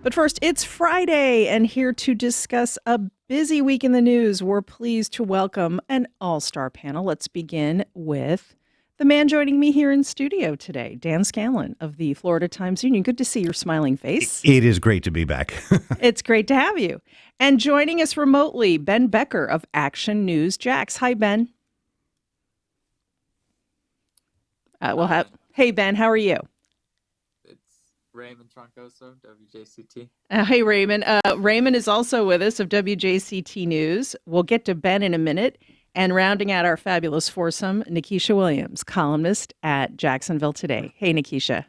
But first, it's Friday, and here to discuss a busy week in the news, we're pleased to welcome an all star panel. Let's begin with the man joining me here in studio today, Dan Scanlon of the Florida Times Union. Good to see your smiling face. It is great to be back. it's great to have you. And joining us remotely, Ben Becker of Action News Jax. Hi, Ben. Uh, we'll have. Hey, Ben, how are you? Raymond Troncoso, WJCT. Uh, hey, Raymond. Uh, Raymond is also with us of WJCT News. We'll get to Ben in a minute. And rounding out our fabulous foursome, Nikisha Williams, columnist at Jacksonville Today. Hey, Nikisha.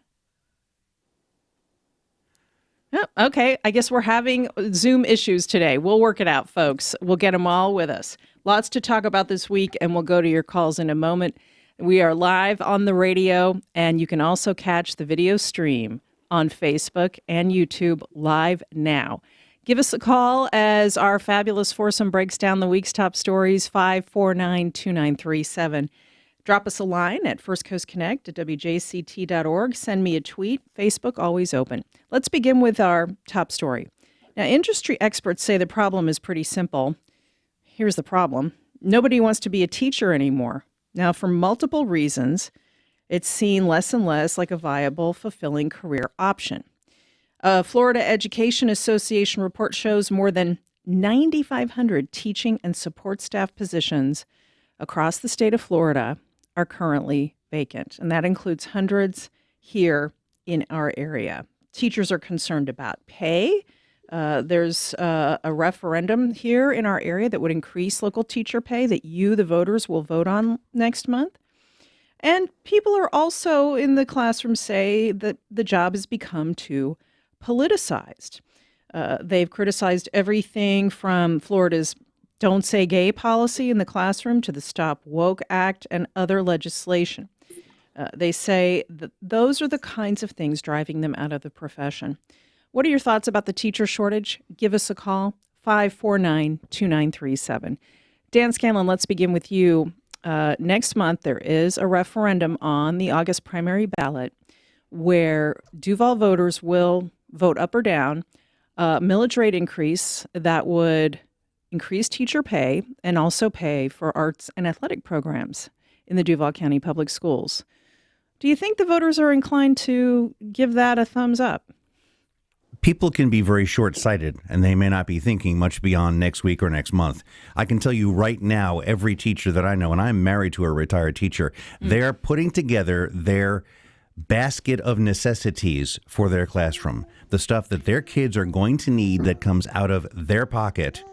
Oh, okay, I guess we're having Zoom issues today. We'll work it out, folks. We'll get them all with us. Lots to talk about this week, and we'll go to your calls in a moment. We are live on the radio, and you can also catch the video stream on Facebook and YouTube live now. Give us a call as our fabulous foursome breaks down the week's top stories 549 2937. Drop us a line at First Coast Connect at WJCT.org. Send me a tweet. Facebook always open. Let's begin with our top story. Now, industry experts say the problem is pretty simple. Here's the problem nobody wants to be a teacher anymore. Now, for multiple reasons, it's seen less and less like a viable, fulfilling career option. A Florida Education Association report shows more than 9,500 teaching and support staff positions across the state of Florida are currently vacant, and that includes hundreds here in our area. Teachers are concerned about pay. Uh, there's uh, a referendum here in our area that would increase local teacher pay that you, the voters, will vote on next month. And people are also in the classroom say that the job has become too politicized. Uh, they've criticized everything from Florida's Don't Say Gay policy in the classroom to the Stop Woke Act and other legislation. Uh, they say that those are the kinds of things driving them out of the profession. What are your thoughts about the teacher shortage? Give us a call, 549 2937. Dan Scanlon, let's begin with you uh, next month there is a referendum on the August primary ballot where Duval voters will vote up or down a millage rate increase that would increase teacher pay and also pay for arts and athletic programs in the Duval County Public Schools. Do you think the voters are inclined to give that a thumbs up? People can be very short sighted and they may not be thinking much beyond next week or next month. I can tell you right now, every teacher that I know, and I'm married to a retired teacher, mm-hmm. they're putting together their basket of necessities for their classroom. The stuff that their kids are going to need that comes out of their pocket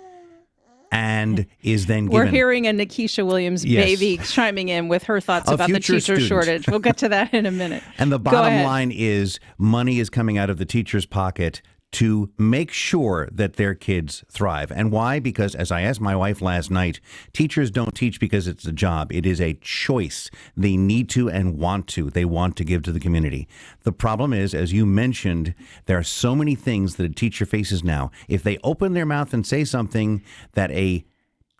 and is then given. We're hearing a Nikisha Williams yes. baby chiming in with her thoughts a about the teacher student. shortage. We'll get to that in a minute. and the bottom line is money is coming out of the teacher's pocket to make sure that their kids thrive. And why? Because, as I asked my wife last night, teachers don't teach because it's a job. It is a choice. They need to and want to. They want to give to the community. The problem is, as you mentioned, there are so many things that a teacher faces now. If they open their mouth and say something that a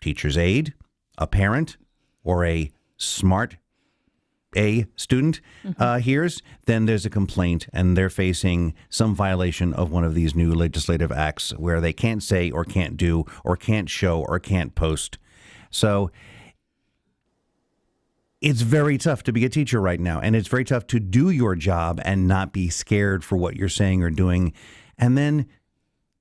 teacher's aide, a parent, or a smart a student mm-hmm. uh, hears, then there's a complaint and they're facing some violation of one of these new legislative acts where they can't say or can't do or can't show or can't post. So it's very tough to be a teacher right now. And it's very tough to do your job and not be scared for what you're saying or doing. And then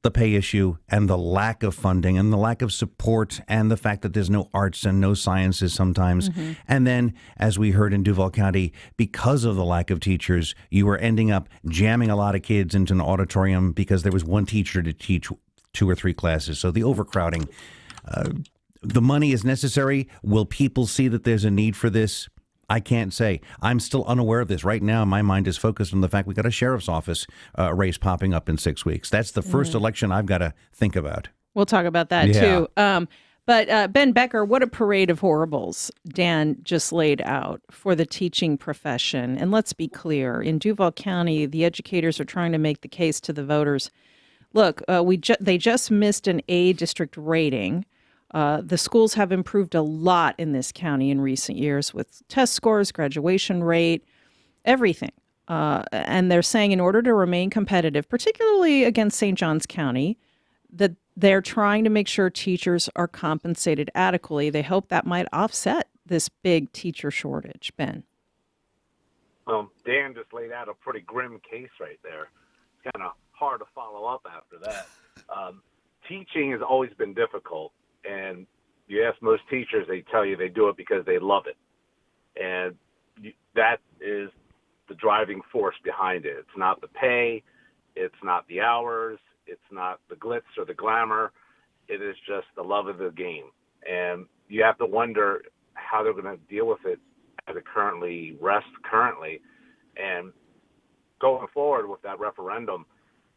the pay issue and the lack of funding and the lack of support and the fact that there's no arts and no sciences sometimes. Mm-hmm. And then, as we heard in Duval County, because of the lack of teachers, you were ending up jamming a lot of kids into an auditorium because there was one teacher to teach two or three classes. So the overcrowding. Uh, the money is necessary. Will people see that there's a need for this? I can't say. I'm still unaware of this. Right now, my mind is focused on the fact we got a sheriff's office uh, race popping up in six weeks. That's the 1st mm-hmm. election I've got to think about. We'll talk about that yeah. too. Um, but uh, Ben Becker, what a parade of horribles Dan just laid out for the teaching profession. And let's be clear in Duval County, the educators are trying to make the case to the voters look, uh, we ju- they just missed an A district rating. Uh, the schools have improved a lot in this county in recent years with test scores, graduation rate, everything. Uh, and they're saying in order to remain competitive, particularly against St. Johns County, that they're trying to make sure teachers are compensated adequately. They hope that might offset this big teacher shortage. Ben. Well, Dan just laid out a pretty grim case right there. It's kind of hard to follow up after that. Um, teaching has always been difficult, and you ask most teachers, they tell you they do it because they love it, and that is the driving force behind it. It's not the pay, it's not the hours, it's not the glitz or the glamour. It is just the love of the game, and you have to wonder how they're going to deal with it as it currently rests currently, and going forward with that referendum.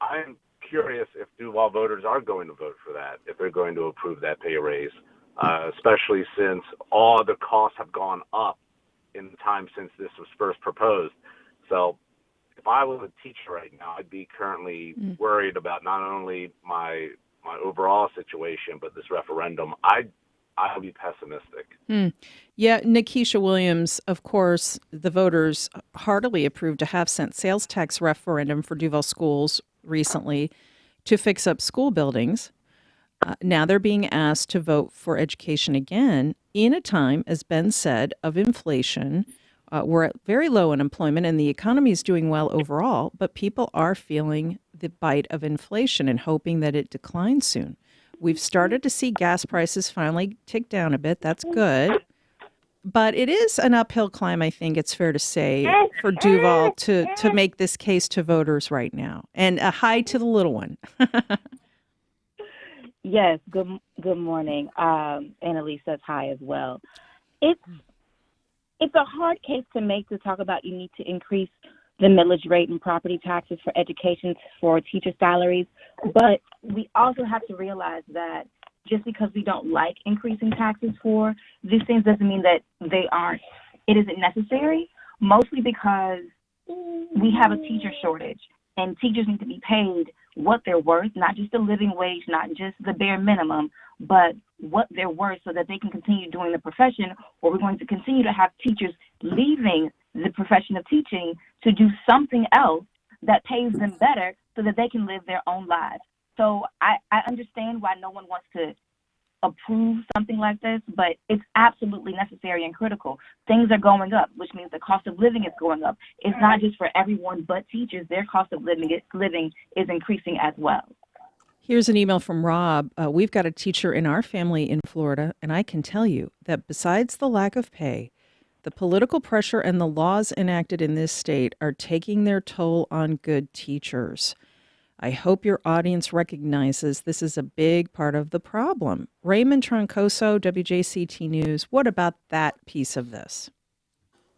I'm curious if Duval voters are going to vote for that, if they're going to approve that pay raise, uh, especially since all the costs have gone up in the time since this was first proposed. So if I was a teacher right now, I'd be currently mm. worried about not only my my overall situation, but this referendum. I I would be pessimistic. Mm. Yeah, Nikisha Williams, of course, the voters heartily approved a half cent sales tax referendum for Duval schools recently to fix up school buildings. Uh, now they're being asked to vote for education again in a time, as Ben said, of inflation. Uh, we're at very low unemployment and the economy is doing well overall, but people are feeling the bite of inflation and hoping that it declines soon. We've started to see gas prices finally tick down a bit. That's good but it is an uphill climb, I think it's fair to say, for Duval to to make this case to voters right now. And a hi to the little one. yes. Good good morning. Um, Annalise says hi as well. It's it's a hard case to make to talk about. You need to increase the millage rate and property taxes for education for teacher salaries, but we also have to realize that just because we don't like increasing taxes for these things doesn't mean that they aren't it isn't necessary mostly because we have a teacher shortage and teachers need to be paid what they're worth not just the living wage not just the bare minimum but what they're worth so that they can continue doing the profession or we're going to continue to have teachers leaving the profession of teaching to do something else that pays them better so that they can live their own lives so I, I understand why no one wants to approve something like this, but it's absolutely necessary and critical. Things are going up, which means the cost of living is going up. It's not just for everyone but teachers. Their cost of living is, living is increasing as well. Here's an email from Rob. Uh, we've got a teacher in our family in Florida, and I can tell you that besides the lack of pay, the political pressure and the laws enacted in this state are taking their toll on good teachers. I hope your audience recognizes this is a big part of the problem. Raymond Troncoso, WJCT News, what about that piece of this?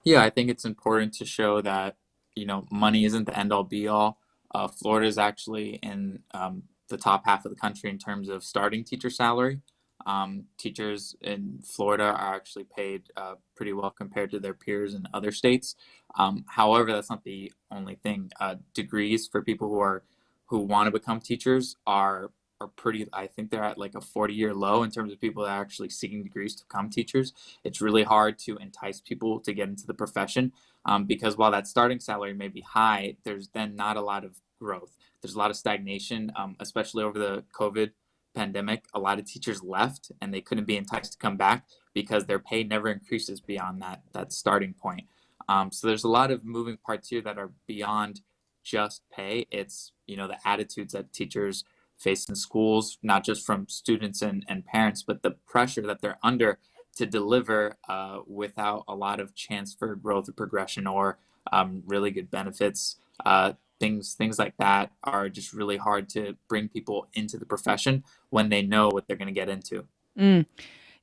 Yeah, I think it's important to show that, you know, money isn't the end all be all. Uh, Florida is actually in um, the top half of the country in terms of starting teacher salary. Um, teachers in Florida are actually paid uh, pretty well compared to their peers in other states. Um, however, that's not the only thing. Uh, degrees for people who are who want to become teachers are are pretty i think they're at like a 40 year low in terms of people that are actually seeking degrees to become teachers it's really hard to entice people to get into the profession um, because while that starting salary may be high there's then not a lot of growth there's a lot of stagnation um, especially over the covid pandemic a lot of teachers left and they couldn't be enticed to come back because their pay never increases beyond that that starting point um, so there's a lot of moving parts here that are beyond just pay. It's, you know, the attitudes that teachers face in schools, not just from students and, and parents, but the pressure that they're under to deliver uh, without a lot of chance for growth or progression or um, really good benefits. Uh, things things like that are just really hard to bring people into the profession when they know what they're going to get into. Mm.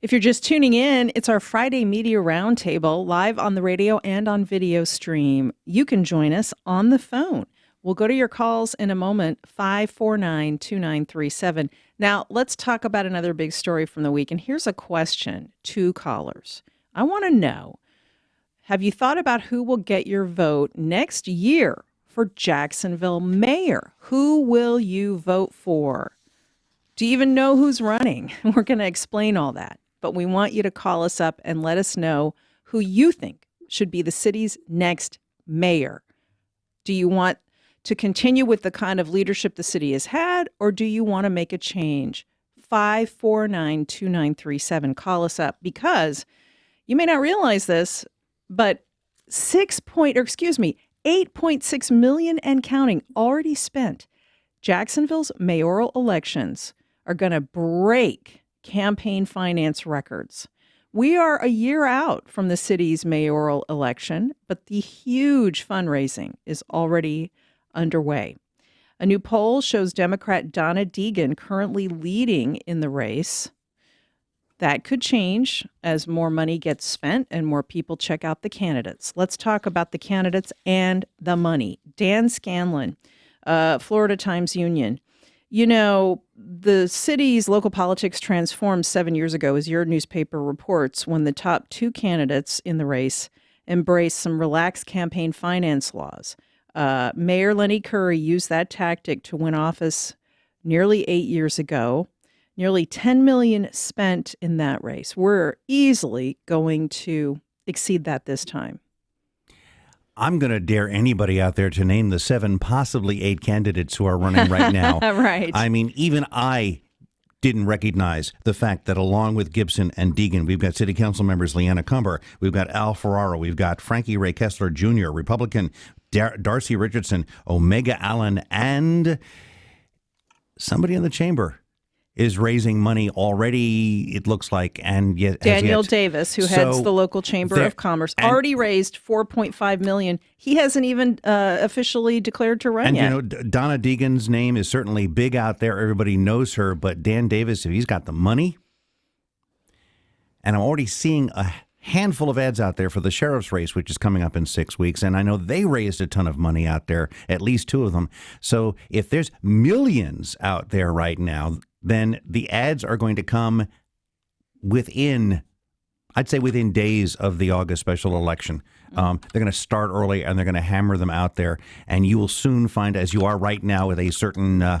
If you're just tuning in, it's our Friday Media Roundtable live on the radio and on video stream. You can join us on the phone. We'll go to your calls in a moment, 549 2937. Now, let's talk about another big story from the week. And here's a question to callers I want to know Have you thought about who will get your vote next year for Jacksonville mayor? Who will you vote for? Do you even know who's running? We're going to explain all that but we want you to call us up and let us know who you think should be the city's next mayor. Do you want to continue with the kind of leadership the city has had, or do you want to make a change? 549 2937. Call us up because you may not realize this, but six point, or excuse me, 8.6 million and counting already spent. Jacksonville's mayoral elections are going to break campaign finance records. We are a year out from the city's mayoral election, but the huge fundraising is already underway. A new poll shows Democrat Donna Deegan currently leading in the race. That could change as more money gets spent and more people check out the candidates. Let's talk about the candidates and the money. Dan Scanlon, uh, Florida Times Union. You know, the city's local politics transformed seven years ago, as your newspaper reports, when the top two candidates in the race embraced some relaxed campaign finance laws. Uh, Mayor Lenny Curry used that tactic to win office nearly eight years ago. Nearly 10 million spent in that race. We're easily going to exceed that this time. I'm going to dare anybody out there to name the seven, possibly eight candidates who are running right now. right. I mean, even I didn't recognize the fact that along with Gibson and Deegan, we've got city council members Leanna Cumber, we've got Al Ferraro, we've got Frankie Ray Kessler Jr., Republican Dar- Darcy Richardson, Omega Allen, and somebody in the chamber is raising money already. It looks like, and yet Daniel yet. Davis, who So heads the local chamber there- of commerce, already raised 4.5 million. He hasn't even uh, officially declared to run And yet. you know, Donna Deegan's name is certainly big out there. Everybody knows her, but Dan Davis, if he's got the money, and I'm already seeing a handful of ads out there for the sheriff's race, which is coming up in six weeks, and I know they raised a ton of money out there, at least two of them. So if there's millions out there right now, then the ads are going to come within I'd say within days of the August special election. Um, they're going to start early and they're going to hammer them out there. And you will soon find, as you are right now with a certain uh,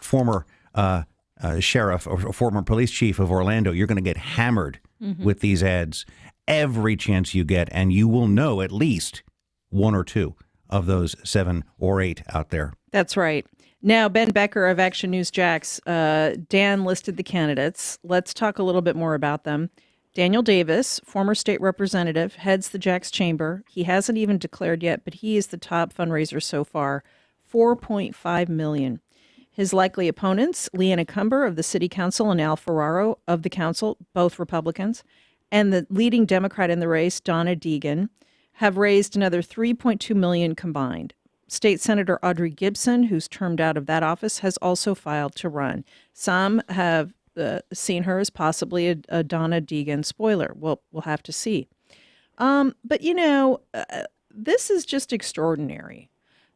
former uh, uh, sheriff or former police chief of Orlando, you're going to get hammered with these ads every chance you get. And you will know at least one or two of those seven or eight out there. That's right. Now, Ben Becker of Action News Jax, uh, Dan listed the candidates. Let's talk a little bit more about them. Daniel Davis, former state representative, heads the Jax Chamber. He hasn't even declared yet, but he is the top fundraiser so far, 4.5 million. His likely opponents, Leanna Cumber of the City Council and Al Ferraro of the Council, both Republicans, and the leading Democrat in the race, Donna Deegan, have raised another 3.2 million combined. State Senator Audrey Gibson, who's termed out of that office, has also filed to run. Some have uh, seen her as possibly a, a Donna Deegan spoiler. We'll we'll have to see. Um, but you know, uh, this is just extraordinary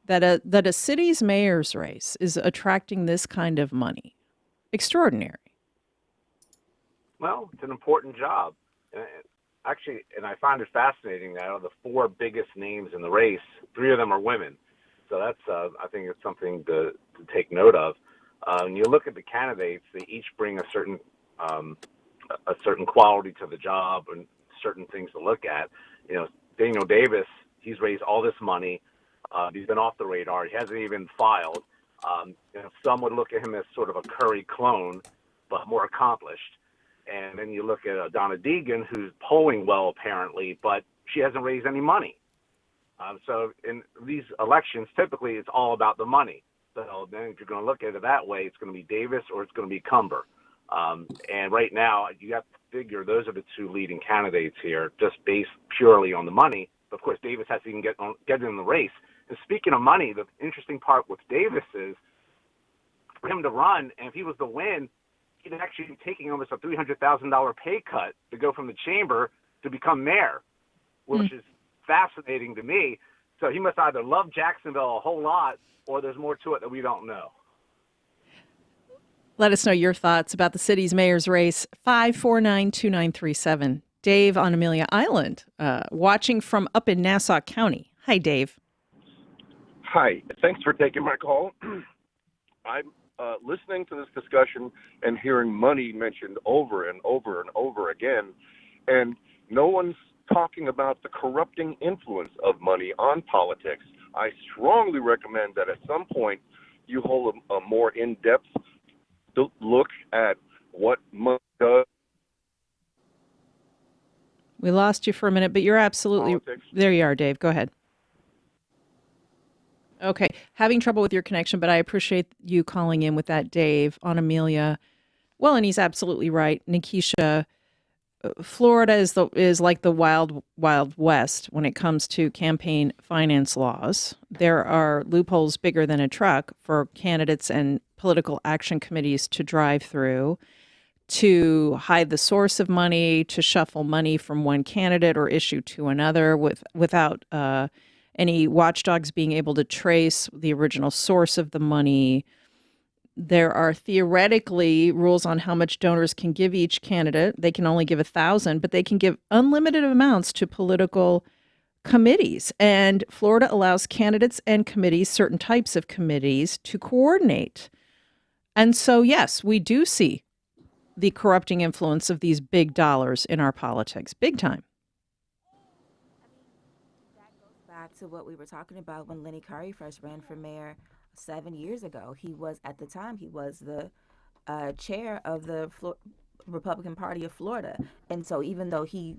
that a that a city's mayor's race is attracting this kind of money. Extraordinary. Well, it's an important job. And actually, and I find it fascinating that out of the four biggest names in the race, three of them are women. So that's, uh, I think it's something to, to take note of. Uh, when you look at the candidates, they each bring a certain, um, a certain quality to the job and certain things to look at. You know, Daniel Davis, he's raised all this money. Uh, he's been off the radar. He hasn't even filed. Um, you know, some would look at him as sort of a Curry clone, but more accomplished. And then you look at uh, Donna Deegan, who's polling well apparently, but she hasn't raised any money. Um, so in these elections, typically it's all about the money. So then if you're going to look at it that way, it's going to be Davis or it's going to be Cumber. Um, and right now, you have to figure those are the two leading candidates here, just based purely on the money. Of course, Davis has to even get on, get in the race. And speaking of money, the interesting part with Davis is for him to run, and if he was to win, he'd actually be taking almost a three hundred thousand dollar pay cut to go from the chamber to become mayor, which is fascinating to me. So he must either love Jacksonville a whole lot, or there's more to it that we don't know. Let us know your thoughts about the city's mayor's race. 549 2937. Dave on Amelia Island, uh, watching from up in Nassau County. Hi, Dave. Hi, thanks for taking my call. I'm uh, listening to this discussion and hearing money mentioned over and over and over again, and no one's talking about the corrupting influence of money on politics. I strongly recommend that at some point you hold a, a more in-depth look at what money does. We lost you for a minute, but you're absolutely Politics. there. You are, Dave. Go ahead. Okay, having trouble with your connection, but I appreciate you calling in with that, Dave, on Amelia. Well, and he's absolutely right, Nikisha. Florida is the is like the wild wild west when it comes to campaign finance laws. There are loopholes bigger than a truck for candidates and political action committees to drive through to hide the source of money, to shuffle money from one candidate or issue to another with without uh, any watchdogs being able to trace the original source of the money. There are theoretically rules on how much donors can give each candidate. They can only give a thousand, but they can give unlimited amounts to political committees. And Florida allows candidates and committees, certain types of committees, to coordinate. And so, yes, we do see the corrupting influence of these big dollars in our politics, big time. back to what we were talking about when Lenny Curry first ran for mayor seven years ago. He was at the time he was the uh, chair of the Flo- Republican Party of Florida, and so even though he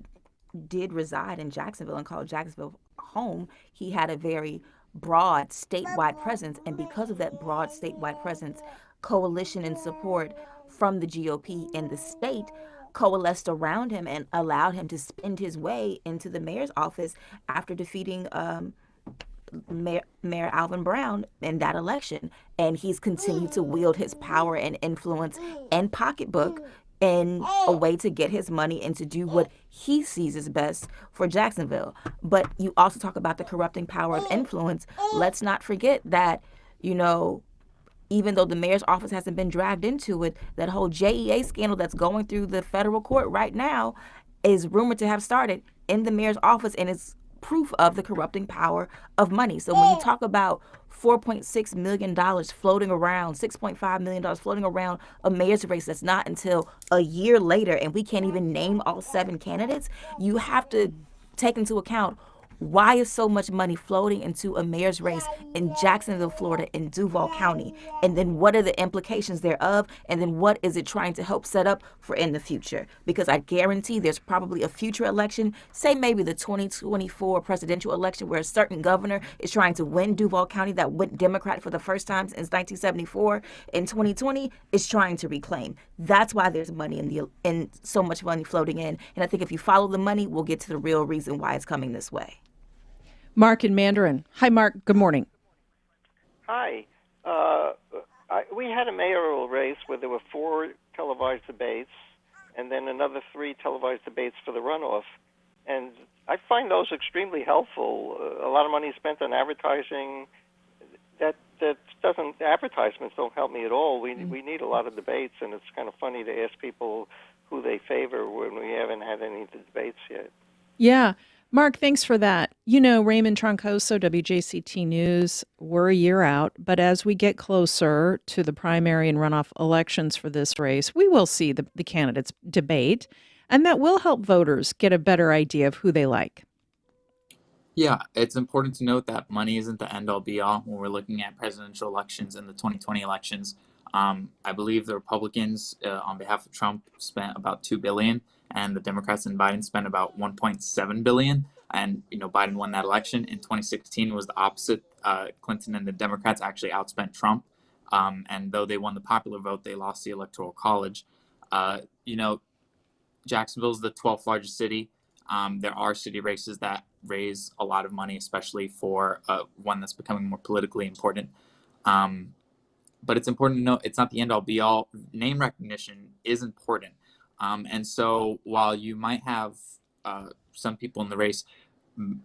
did reside in Jacksonville and called Jacksonville home, he had a very broad statewide presence, and because of that broad statewide presence, coalition and support from the GOP in the state coalesced around him and allowed him to spend his way into the mayor's office after defeating um, Mayor, Mayor Alvin Brown in that election. And he's continued to wield his power and influence and pocketbook in a way to get his money and to do what he sees as best for Jacksonville. But you also talk about the corrupting power of influence. Let's not forget that, you know, even though the mayor's office hasn't been dragged into it, that whole JEA scandal that's going through the federal court right now is rumored to have started in the mayor's office and is proof of the corrupting power of money. So when you oh. talk about $4.6 million floating around, $6.5 million floating around a mayor's race that's not until a year later, and we can't even name all seven candidates, you have to take into account why is so much money floating into a mayor's race in Jacksonville, Florida, in Duval County? And then what are the implications thereof? And then what is it trying to help set up for in the future? Because I guarantee there's probably a future election, say maybe the 2024 presidential election, where a certain governor is trying to win Duval County that went Democrat for the first time since 1974. In 2020, is trying to reclaim. That's why there's money in the in so much money floating in. And I think if you follow the money, we'll get to the real reason why it's coming this way. Mark in Mandarin. Hi, Mark. Good morning. Hi. Uh, I, we had a mayoral race where there were four televised debates and then another three televised debates for the runoff. And I find those extremely helpful. Uh, a lot of money is spent on advertising. That that doesn't advertisements don't help me at all. We we need a lot of debates, and it's kind of funny to ask people who they favor when we haven't had any of the debates yet. Yeah. Mark, thanks for that. You know, Raymond Troncoso, WJCT News, we're a year out, but as we get closer to the primary and runoff elections for this race, we will see the, the candidates debate, and that will help voters get a better idea of who they like. Yeah, it's important to note that money isn't the end all be all when we're looking at presidential elections and the 2020 elections. Um, I believe the Republicans, uh, on behalf of Trump, spent about two billion, and the Democrats and Biden spent about 1.7 billion. And you know, Biden won that election. In 2016 was the opposite. Uh, Clinton and the Democrats actually outspent Trump. Um, and though they won the popular vote, they lost the electoral college. Uh, you know, Jacksonville is the 12th largest city. Um, there are city races that raise a lot of money, especially for uh, one that's becoming more politically important. Um, but it's important to know it's not the end all be all. Name recognition is important. Um, and so while you might have uh, some people in the race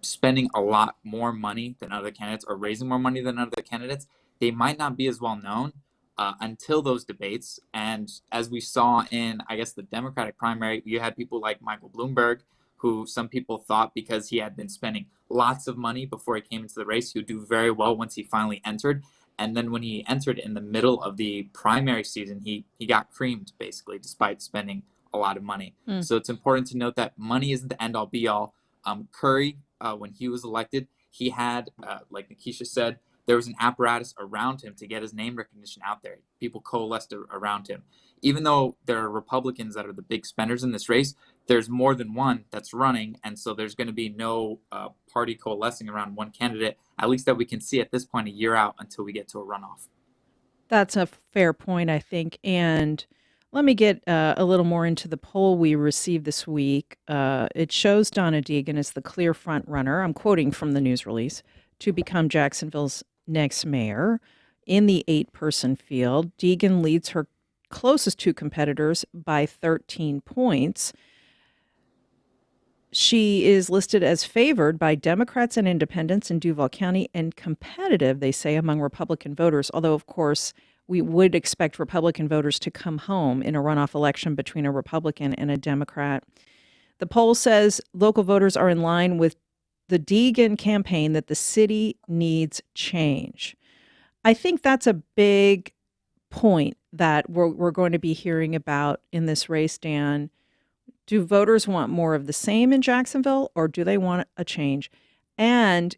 spending a lot more money than other candidates or raising more money than other candidates, they might not be as well known uh, until those debates. And as we saw in, I guess, the Democratic primary, you had people like Michael Bloomberg, who some people thought because he had been spending lots of money before he came into the race, he would do very well once he finally entered. And then when he entered in the middle of the primary season, he he got creamed basically, despite spending a lot of money. So it's important to note that money isn't the end all be all. Um, Curry, uh, when he was elected, he had, uh, like Nikisha said, there was an apparatus around him to get his name recognition out there. People coalesced around him. Even though there are Republicans that are the big spenders in this race, there's more than one that's running, and so there's going to be no uh, party coalescing around one candidate, at least that we can see at this point a year out until we get to a runoff. That's a fair point, I think. And let me get uh, a little more into the poll we received this week. Uh, it shows Donna Deegan as the clear front runner. I'm quoting from the news release to become Jacksonville's next mayor. In the eight person field, Deegan leads her closest two competitors by 13 points. She is listed as favored by Democrats and independents in Duval County and competitive, they say, among Republican voters. Although, of course, we would expect Republican voters to come home in a runoff election between a Republican and a Democrat. The poll says local voters are in line with the Deegan campaign that the city needs change. I think that's a big point that we're, we're going to be hearing about in this race, Dan. Do voters want more of the same in Jacksonville or do they want a change? And,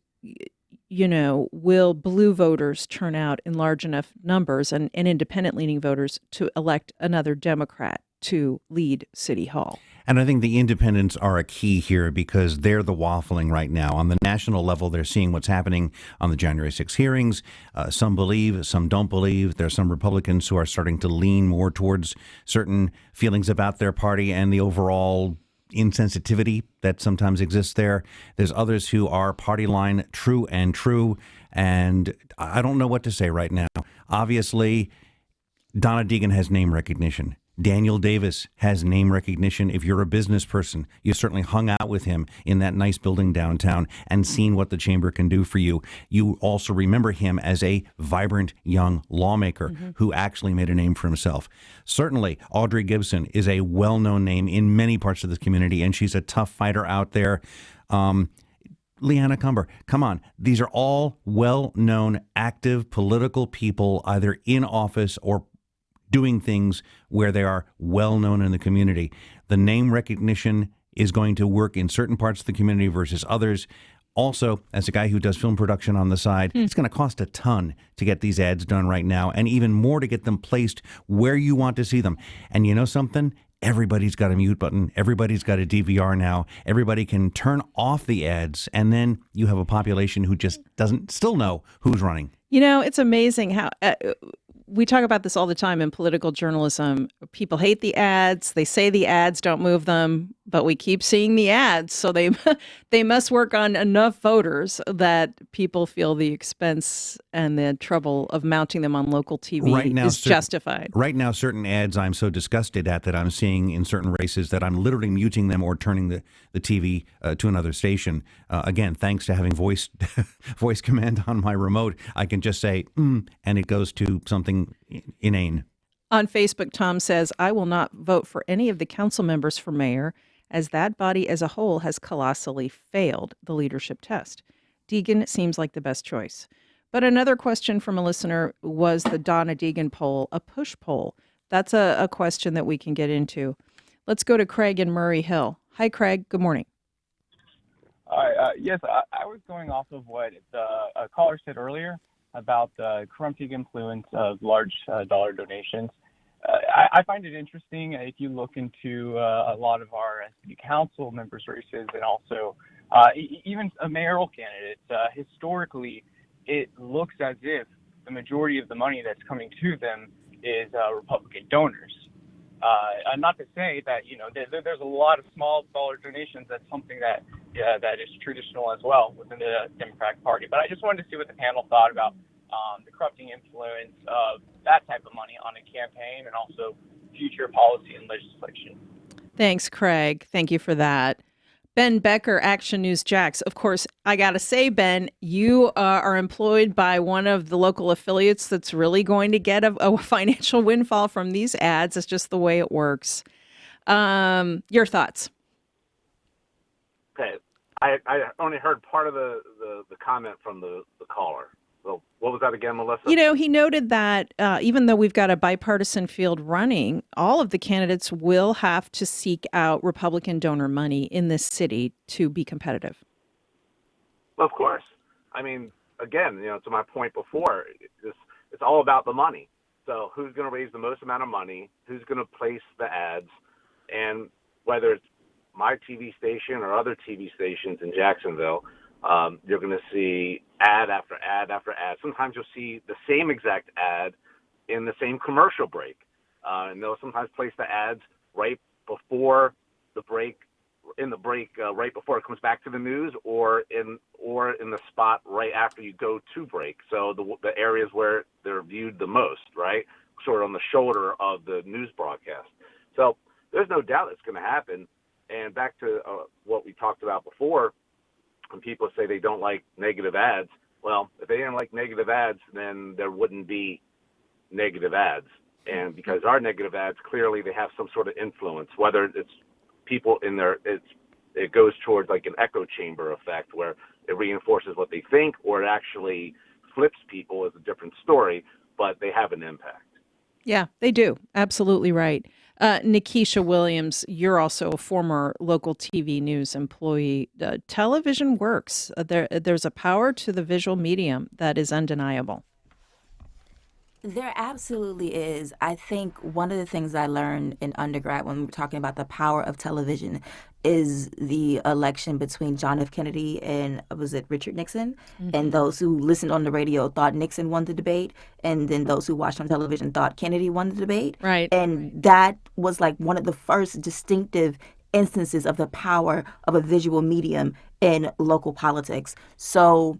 you know, will blue voters turn out in large enough numbers and, and independent leaning voters to elect another Democrat to lead City Hall? And I think the independents are a key here because they're the waffling right now. On the national level, they're seeing what's happening on the January 6 hearings. Uh, some believe, some don't believe. There are some Republicans who are starting to lean more towards certain feelings about their party and the overall insensitivity that sometimes exists there. There's others who are party line true and true. And I don't know what to say right now. Obviously, Donna Deegan has name recognition. Daniel Davis has name recognition. If you're a business person, you've certainly hung out with him in that nice building downtown and seen what the chamber can do for you. You also remember him as a vibrant young lawmaker mm-hmm. who actually made a name for himself. Certainly, Audrey Gibson is a well known name in many parts of this community, and she's a tough fighter out there. Um, Leanna Cumber, come on. These are all well known, active political people, either in office or doing things where they are well known in the community. The name recognition is going to work in certain parts of the community versus others. Also, as a guy who does film production on the side, mm. it's going to cost a ton to get these ads done right now, and even more to get them placed where you want to see them. And you know something? Everybody's got a mute button. Everybody's got a DVR now. Everybody can turn off the ads, and then you have a population who just doesn't still know who's running. You know, it's amazing how uh, we talk about this all the time in political journalism. People hate the ads. They say the ads don't move them, but we keep seeing the ads. So they they must work on enough voters that people feel the expense and the trouble of mounting them on local TV right now, is justified. Right now, certain ads I'm so disgusted at that I'm seeing in certain races that I'm literally muting them or turning the the TV uh, to another station. Uh, again, thanks to having voice voice command on my remote, I can just say mm, and it goes to something inane. On Facebook, Tom says, I will not vote for any of the council members for mayor, as that body as a whole has colossally failed the leadership test. Deegan seems like the best choice. But another question from a listener was the Donna Deegan poll a push poll? That's a, a question that we can get into. Let's go to Craig and Murray Hill. Hi, Craig. Good morning. Hi. Uh, yes, I, I, was going off of what the caller said earlier about the corrupting influence of large uh, dollar donations. Uh, I, find it interesting if you look into uh, a lot of our city council members' races and also uh, even a mayoral candidate. Uh, historically, it looks as if the majority of the money that's coming to them is uh, Republican donors. not to say that you know there, there's a lot of small dollar donations. That's something that that is traditional as well within the Democratic Party. But I just wanted to see what the panel thought about um, the corrupting influence of that type of money on a campaign and also future policy and legislation. Thanks, Craig. Thank you for that. Ben Becker, Action News Jax. Of course, I got to say, Ben, you uh, are employed by one of the local affiliates that's really going to get a, a financial windfall from these ads. It's just the way it works. Um, your thoughts? Okay. I, I only heard part of the, the, the comment from the, the caller. So what was that again, Melissa? You know, he noted that uh, even though we've got a bipartisan field running, all of the candidates will have to seek out Republican donor money in this city to be competitive. Well, Of course. I mean, again, you know, to my point before, it's, it's all about the money. So who's going to raise the most amount of money? Who's going to place the ads? And whether it's my TV station or other TV stations in Jacksonville, um, you're going to see ad after ad after ad. Sometimes you'll see the same exact ad in the same commercial break, uh, and they'll sometimes place the ads right before the break, in the break uh, right before it comes back to the news, or in or in the spot right after you go to break. So the the areas where they're viewed the most, right, sort of on the shoulder of the news broadcast. So there's no doubt it's going to happen. And back to uh, what we talked about before, when people say they don't like negative ads, well, if they didn't like negative ads, then there wouldn't be negative ads. And because our negative ads, clearly they have some sort of influence, whether it's people in their, it's, it goes towards like an echo chamber effect where it reinforces what they think or it actually flips people is a different story, but they have an impact. Yeah, they do. Absolutely right. Uh, Nikisha Williams, you're also a former local TV news employee. Uh, television works. Uh, there, there's a power to the visual medium that is undeniable. There absolutely is. I think one of the things I learned in undergrad when we were talking about the power of television is the election between John F. Kennedy and was it Richard Nixon? Mm-hmm. And those who listened on the radio thought Nixon won the debate, and then those who watched on television thought Kennedy won the debate. Right. And that was like one of the first distinctive instances of the power of a visual medium in local politics. So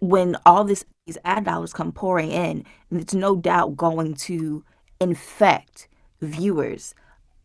when all this these ad dollars come pouring in, it's no doubt going to infect viewers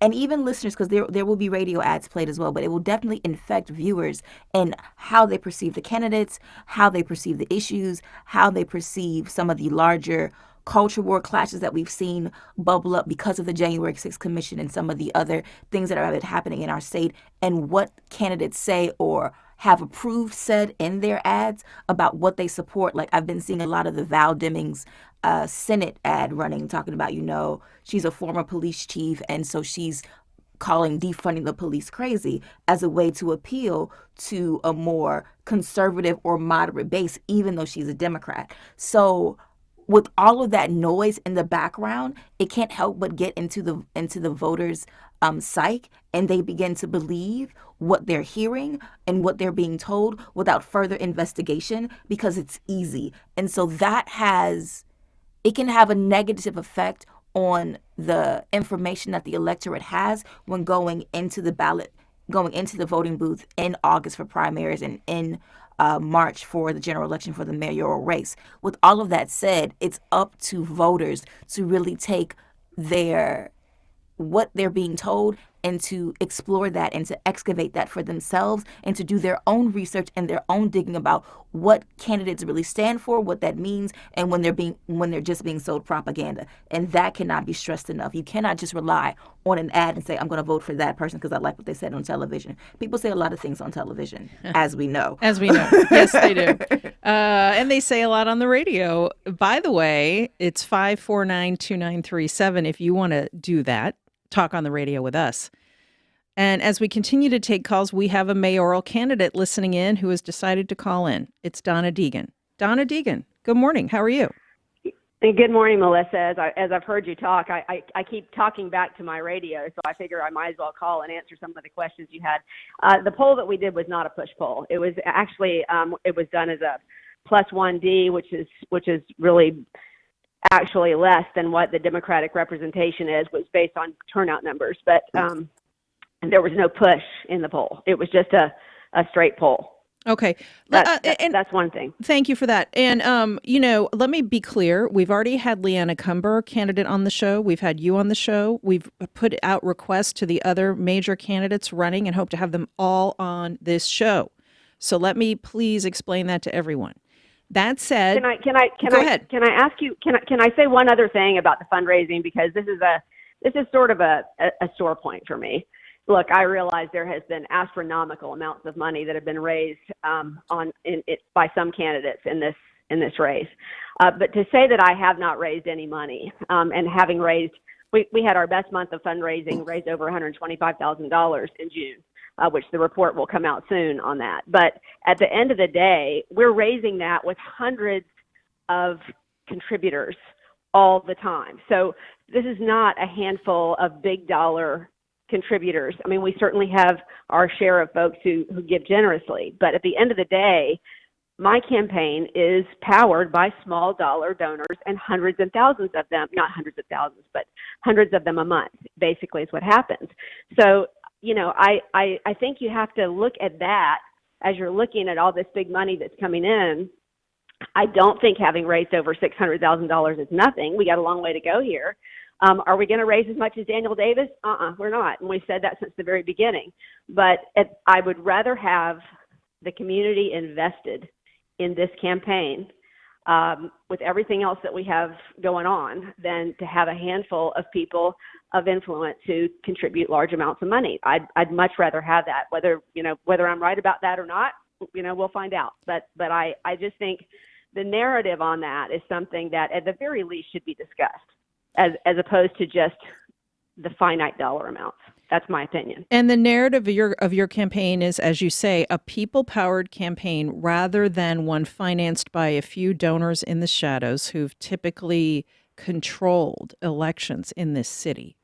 and even listeners because there there will be radio ads played as well but it will definitely infect viewers and how they perceive the candidates how they perceive the issues how they perceive some of the larger culture war clashes that we've seen bubble up because of the January 6th commission and some of the other things that are happening in our state and what candidates say or have approved said in their ads about what they support. Like I've been seeing a lot of the Val Demings uh, Senate ad running, talking about, you know, she's a former police chief, and so she's calling defunding the police crazy as a way to appeal to a more conservative or moderate base, even though she's a Democrat. So with all of that noise in the background, it can't help but get into the into the voters' um, psyche, and they begin to believe what they're hearing and what they're being told without further investigation because it's easy. And so that has, it can have a negative effect on the information that the electorate has when going into the ballot, going into the voting booth in August for primaries and in uh, March for the general election for the mayoral race. With all of that said, it's up to voters to really take their what they're being told and to explore that and to excavate that for themselves and to do their own research and their own digging about what candidates really stand for, what that means, and when they're being when they're just being sold propaganda. And that cannot be stressed enough. You cannot just rely on an ad and say I'm going to vote for that person because I like what they said on television. People say a lot of things on television, as we know. As we know, yes, they do, uh, and they say a lot on the radio. By the way, it's five four nine two nine three seven. If you want to do that talk on the radio with us. And as we continue to take calls, we have a mayoral candidate listening in who has decided to call in. It's Donna Deegan. Donna Deegan, good morning. How are you? Good morning, Melissa. As, I, as I've heard you talk, I, I, I, keep talking back to my radio, so I figure I might as well call and answer some of the questions you had. Uh, the poll that we did was not a push poll. It was actually um, it was done as a plus one D, which is which is really actually less than what the Democratic representation is, was based on turnout numbers. But um, there was no push in the poll. It was just a, a straight poll. Okay, that's, uh, and that's one thing. Thank you for that. And um, you know, let me be clear: we've already had Leanna Cumber, candidate, on the show. We've had you on the show. We've put out requests to the other major candidates running, and hope to have them all on this show. So let me please explain that to everyone. That said, can I can I can I ahead. can I ask you can I can I say one other thing about the fundraising because this is a this is sort of a, a, a sore point for me. Look, I realize there has been astronomical amounts of money that have been raised um, on in, it, by some candidates in this in this race, uh, but to say that I have not raised any money um, and having raised, we we had our best month of fundraising, raised over one hundred twenty five thousand dollars in June. Uh, which the report will come out soon on that. But at the end of the day, we're raising that with hundreds of contributors all the time. So this is not a handful of big dollar contributors. I mean, we certainly have our share of folks who, who give generously, but at the end of the day, my campaign is powered by small dollar donors and hundreds and thousands of them, not hundreds of thousands, but hundreds of them a month, basically is what happens. So, you know, I, I, I think you have to look at that as you're looking at all this big money that's coming in. I don't think having raised over $600,000 is nothing. We got a long way to go here. Um, are we going to raise as much as Daniel Davis? Uh-uh, we're not. And we said that since the very beginning. But it, I would rather have the community invested in this campaign um, with everything else that we have going on than to have a handful of people of influence who contribute large amounts of money. I'd, I'd much rather have that. Whether you know whether I'm right about that or not, you know, we'll find out. But but I I just think the narrative on that is something that at the very least should be discussed as as opposed to just the finite dollar amounts. That's my opinion. And the narrative of your of your campaign is, as you say, a people powered campaign rather than one financed by a few donors in the shadows who've typically controlled elections in this city.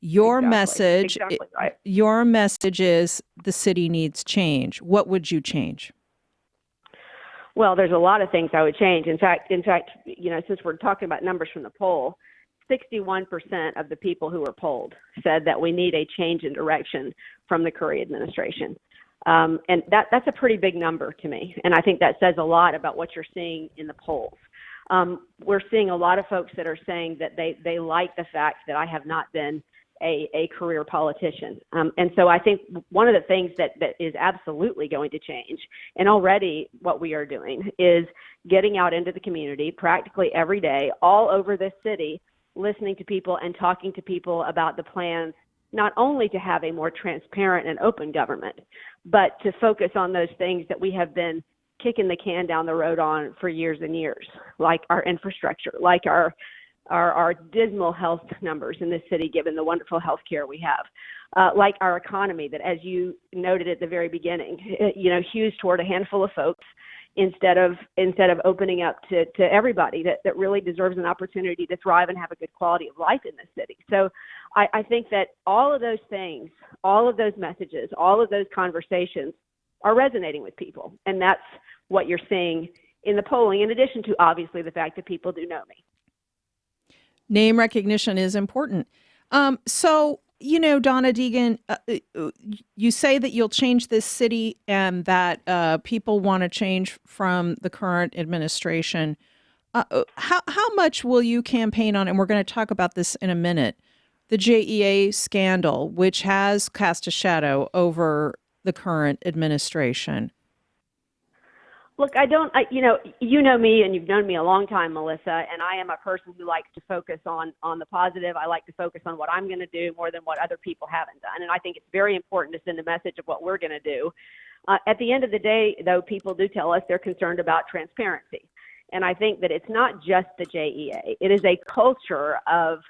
Your exactly. message exactly right. your message is the city needs change. What would you change? Well, there's a lot of things I would change. In fact, in fact, you know, since we're talking about numbers from the poll, 61% of the people who were polled said that we need a change in direction from the Curry administration. Um, and that, that's a pretty big number to me. And I think that says a lot about what you're seeing in the polls. Um, we're seeing a lot of folks that are saying that they, they like the fact that I have not been a, a career politician. Um, and so I think one of the things that, that is absolutely going to change, and already what we are doing, is getting out into the community practically every day, all over this city, listening to people and talking to people about the plans not only to have a more transparent and open government, but to focus on those things that we have been kicking the can down the road on for years and years, like our infrastructure, like our our, our dismal health numbers in this city, given the wonderful health care we have, uh, like our economy that, as you noted at the very beginning, you know, hews toward a handful of folks instead of instead of opening up to, to everybody that, that really deserves an opportunity to thrive and have a good quality of life in this city. So I, I think that all of those things, all of those messages, all of those conversations are resonating with people. And that's what you're seeing in the polling, in addition to obviously the fact that people do know me. Name recognition is important. Um, so you know, Donna Deegan, uh, uh, you say that you'll change this city and that uh, people want to change from the current administration. Uh, uh how how much will you campaign on? And we're going to talk about this in a minute. The JEA scandal, which has cast a shadow over the current administration. Look, I don't, I, you know, you know me and you've known me a long time, Melissa, and I am a person who likes to focus on on the positive. I like to focus on what I'm going to do more than what other people haven't done, and I think it's very important to send a message of what we're going to do. Uh, at the end of the day, though, people do tell us they're concerned about transparency, and I think that it's not just the JEA. It is a culture of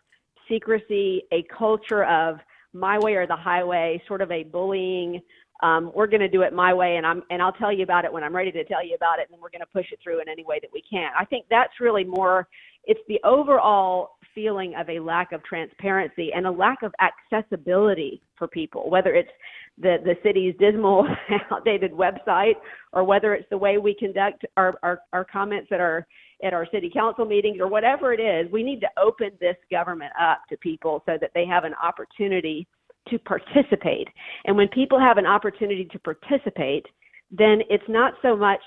secrecy, a culture of my way or the highway, sort of a bullying um, we're going to do it my way and I'm and I'll tell you about it when I'm ready to tell you about it and we're going to push it through in any way that we can. I think that's really more it's the overall feeling of a lack of transparency and a lack of accessibility for people, whether it's the, the city's dismal, outdated website or whether it's the way we conduct our, our, our comments at our at our city council meetings or whatever it is, we need to open this government up to people so that they have an opportunity to participate. And when people have an opportunity to participate, then it's not so much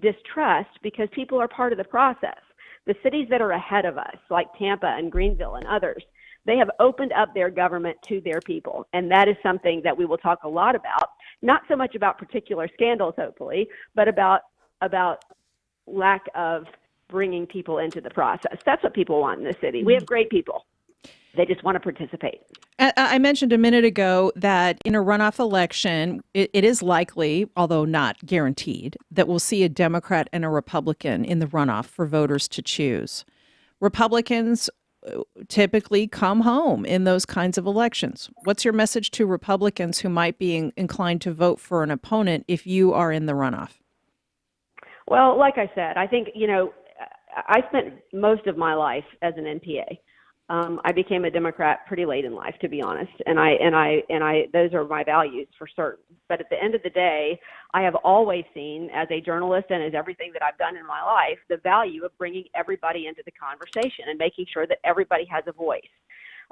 distrust because people are part of the process. The cities that are ahead of us, like Tampa and Greenville and others, they have opened up their government to their people. And that is something that we will talk a lot about, not so much about particular scandals, hopefully, but about, about lack of bringing people into the process. That's what people want in the city. We have mm-hmm. great people. They just want to participate. I mentioned a minute ago that in a runoff election, it, it is likely, although not guaranteed, that we'll see a Democrat and a Republican in the runoff for voters to choose. Republicans uh, typically come home in those kinds of elections. What's your message to Republicans who might be in, inclined to vote for an opponent if you are in the runoff? Well, like I said, I think, you know, I spent most of my life as an NPA. Um, I became a Democrat pretty late in life, to be honest, and I and I and I those are my values for certain. But at the end of the day, I have always seen, as a journalist and as everything that I've done in my life, the value of bringing everybody into the conversation and making sure that everybody has a voice.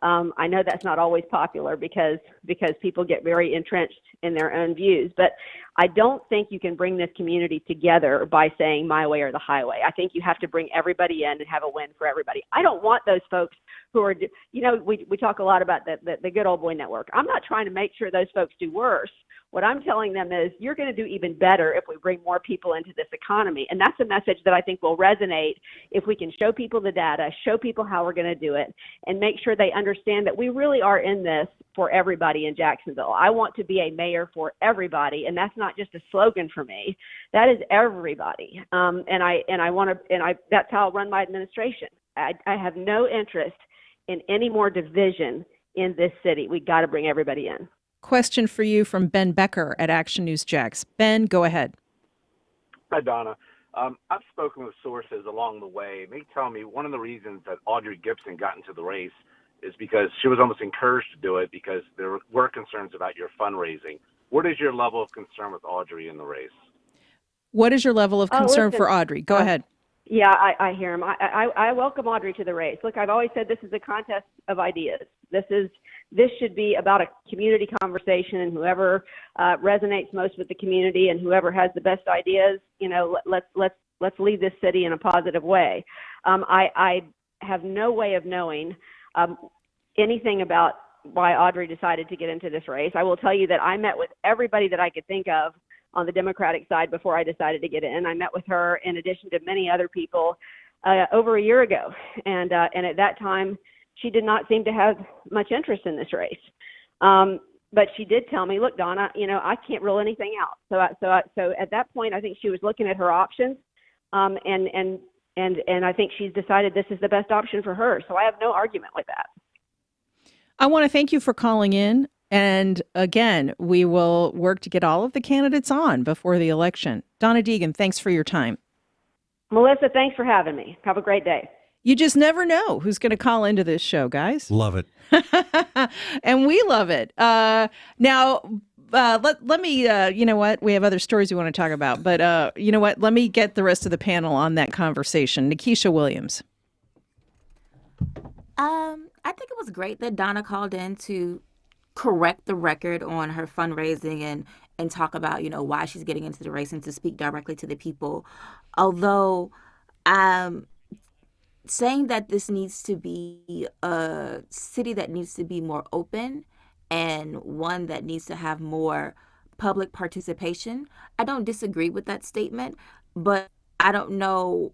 Um, I know that's not always popular because because people get very entrenched in their own views, but I don't think you can bring this community together by saying my way or the highway. I think you have to bring everybody in and have a win for everybody. I don't want those folks who are, you know, we we talk a lot about the the, the good old boy network. I'm not trying to make sure those folks do worse. What I'm telling them is you're going to do even better if we bring more people into this economy. And that's a message that I think will resonate if we can show people the data, show people how we're going to do it, and make sure they understand that we really are in this for everybody in Jacksonville. I want to be a mayor for everybody, and that's not just a slogan for me. That is everybody. Um, and I and I want to and I that's how I'll run my administration. I, I have no interest in any more division in this city. We got to bring everybody in. Question for you from Ben Becker at Action News Jax. Ben, go ahead. Hi, Donna. Um, I've spoken with sources along the way. They tell me one of the reasons that Audrey Gibson got into the race is because she was almost encouraged to do it because there were concerns about your fundraising. What is your level of concern with Audrey in the race? What is your level of Oh, concern listen, for Audrey? Go uh, ahead. Yeah, I, I hear him. I, I, I welcome Audrey to the race. Look, I've always said this is a contest of ideas. This is this should be about a community conversation, and whoever uh, resonates most with the community and whoever has the best ideas, you know, let, let's let's let's lead this city in a positive way. Um, I, I have no way of knowing um, anything about why Audrey decided to get into this race. I will tell you that I met with everybody that I could think of on the Democratic side before I decided to get in. I met with her in addition to many other people uh, over a year ago, and uh, and at that time she did not seem to have much interest in this race. Um, but she did tell me, look, Donna, you know, I can't rule anything out. So, I, so, I, so at that point, I think she was looking at her options, um, and and and and I think she's decided this is the best option for her. So I have no argument with that. I want to thank you for calling in. And again, we will work to get all of the candidates on before the election. Donna Deegan, thanks for your time. Melissa, thanks for having me. Have a great day. You just never know who's going to call into this show, guys. Love it. and we love it. Uh, now, uh, let let me. Uh, you know what? We have other stories we want to talk about, but uh, you know what? Let me get the rest of the panel on that conversation. Nikesha Williams. Um, I think it was great that Donna called in to correct the record on her fundraising and and talk about you know why she's getting into the race and to speak directly to the people. Although, um, saying that this needs to be a city that needs to be more open and one that needs to have more public participation, I don't disagree with that statement, but I don't know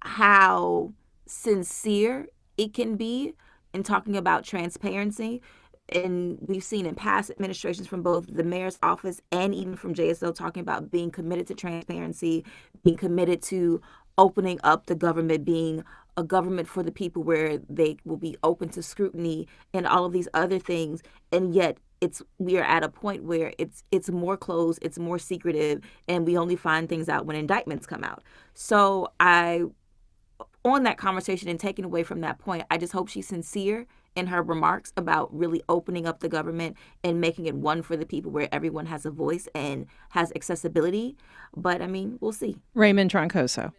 how sincere it can be in talking about transparency. And we've seen in past administrations from both the mayor's office and even from JSO talking about being committed to transparency, being committed to opening up the government, being a government for the people where they will be open to scrutiny and all of these other things. And yet it's we are at a point where it's it's more closed, it's more secretive, and we only find things out when indictments come out. So I on that conversation and taking away from that point, I just hope she's sincere in her remarks about really opening up the government and making it one for the people where everyone has a voice and has accessibility. But I mean, we'll see. Raymond Troncoso.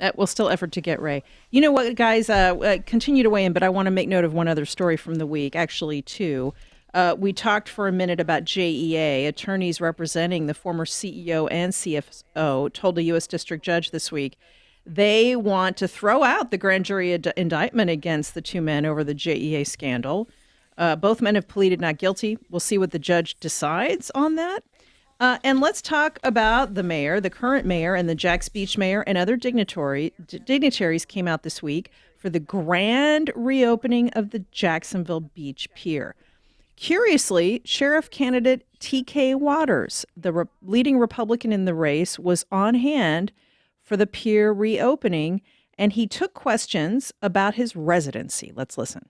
Uh, we'll still effort to get Ray. You know what, guys? Uh, uh, continue to weigh in, but I want to make note of one other story from the week, actually, two. Uh, we talked for a minute about JEA. Attorneys representing the former CEO and CFO told a U.S. district judge this week they want to throw out the grand jury ad- indictment against the two men over the JEA scandal. Uh, both men have pleaded not guilty. We'll see what the judge decides on that. Uh, and let's talk about the mayor, the current mayor, and the Jax Beach mayor and other dignitary, d- dignitaries came out this week for the grand reopening of the Jacksonville Beach Pier. Curiously, sheriff candidate T.K. Waters, the re- leading Republican in the race, was on hand for the pier reopening. and he took questions about his residency. Let's listen.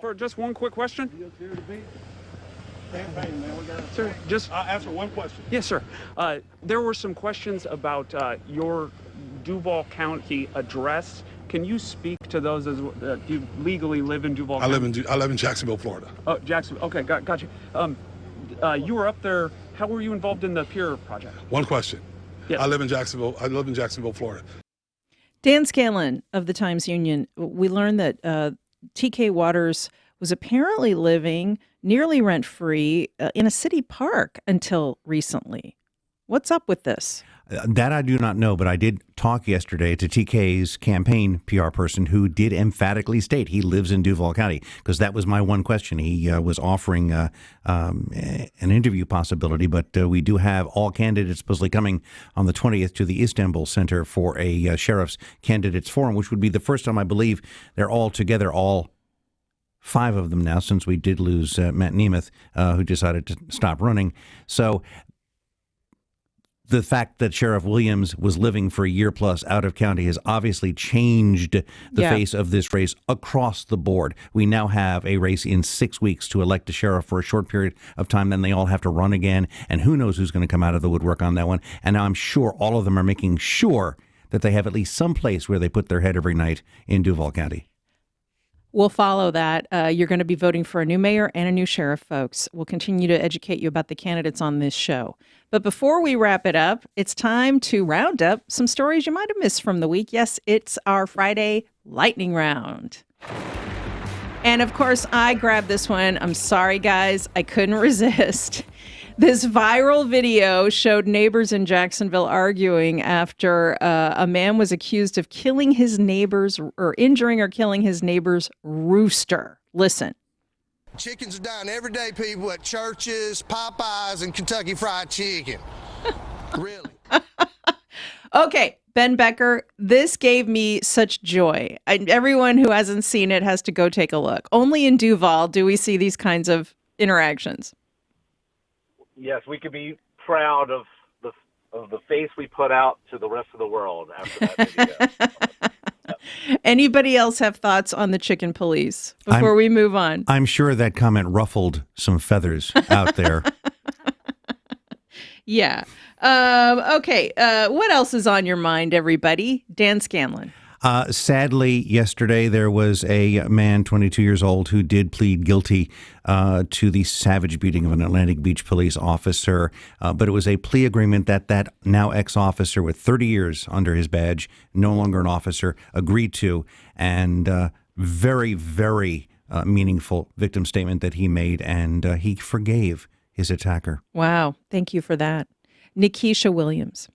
For just one quick question? Sir, just I'll answer one question. yes, sir. Uh, there were some questions about uh, your Duval County address. Can you speak to those as uh, do you legally live in Duval? I County? live in I live in Jacksonville, Florida. Oh, Jackson. Okay, got, got you. Um, uh, you were up there. How were you involved in the Pier project? One question. Yes. I live in Jacksonville. I live in Jacksonville, Florida. Dan Scanlan of the Times Union, we learned that uh, TK Waters was apparently living nearly rent free uh, in a city park until recently. What's up with this? That I do not know, but I did talk yesterday to TK's campaign PR person who did emphatically state he lives in Duval County because that was my one question. He uh, was offering uh, um, an interview possibility, but uh, we do have all candidates supposedly coming on the 20th to the Istanbul Center for a uh, sheriff's candidates forum, which would be the first time I believe they're all together, all five of them now, since we did lose uh, Matt Nemeth, uh, who decided to stop running. So the fact that Sheriff Williams was living for a year plus out of county has obviously changed the Yeah. face of this race across the board. We now have a race in six weeks to elect a sheriff for a short period of time. Then they all have to run again. And who knows who's going to come out of the woodwork on that one. And now I'm sure all of them are making sure that they have at least some place where they put their head every night in Duval County. We'll follow that. Uh, you're going to be voting for a new mayor and a new sheriff, folks. We'll continue to educate you about the candidates on this show. But before we wrap it up, it's time to round up some stories you might have missed from the week. Yes, it's our Friday lightning round. And of course, I grabbed this one. I'm sorry, guys. I couldn't resist. This viral video showed neighbors in Jacksonville arguing after uh, a man was accused of killing his neighbor's or injuring or killing his neighbor's rooster. Listen. Chickens are dying every day, people at churches, Popeyes, and Kentucky Fried Chicken. really? Okay, Ben Becker, this gave me such joy. I, everyone who hasn't seen it has to go take a look. Only in Duval do we see these kinds of interactions. Yes, we could be proud of the of the face we put out to the rest of the world after that video. Anybody else have thoughts on the chicken police before I'm- we move on? I'm sure that comment ruffled some feathers out there. Yeah. Um, okay. Uh, what else is on your mind, everybody? Dan Scanlan. Uh, sadly, yesterday there was a man, 22 years old, who did plead guilty uh, to the savage beating of an Atlantic Beach police officer. Uh, but it was a plea agreement that that now ex officer with 30 years under his badge, no longer an officer, agreed to. And uh, very, very uh, meaningful victim statement that he made. And uh, he forgave his attacker. Wow. Thank you for that. Nikesha Williams.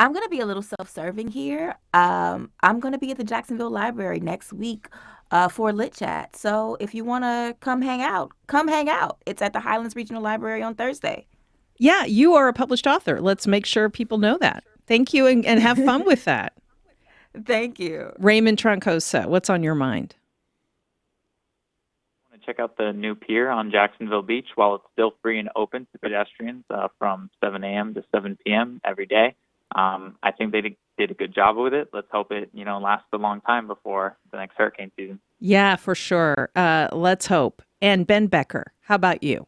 I'm going to be a little self serving here. Um, I'm going to be at the Jacksonville Library next week uh, for Lit Chat. So if you want to come hang out, come hang out. It's at the Highlands Regional Library on Thursday. Yeah, you are a published author. Let's make sure people know that. Thank you and, and have fun with that. Thank you. Raymond Troncoso, what's on your mind? I want to check out the new pier on Jacksonville Beach while it's still free and open to pedestrians uh, from 7 a.m. to 7 p.m. every day. Um, I think they did, did a good job with it. Let's hope it, you know, lasts a long time before the next hurricane season. Yeah, for sure. Uh, let's hope. And Ben Becker, how about you?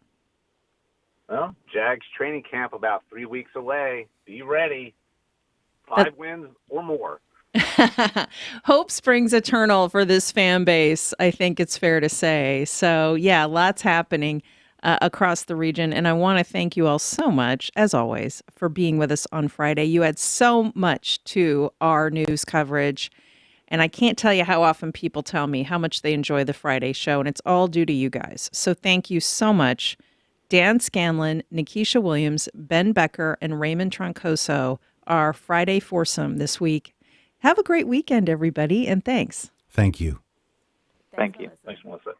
well, Jags training camp about three weeks away. Be ready. Five wins or more. Hope springs eternal for this fan base, I think it's fair to say. So, yeah, lots happening uh, across the region. And I want to thank you all so much, as always, for being with us on Friday. You add so much to our news coverage. And I can't tell you how often people tell me how much they enjoy the Friday show, and it's all due to you guys. So, thank you so much. Dan Scanlan, Nikesha Williams, Ben Becker, and Raymond Troncoso, our Friday foursome this week. Have a great weekend, everybody, and thanks. Thank you. Thank you. Thanks, Melissa.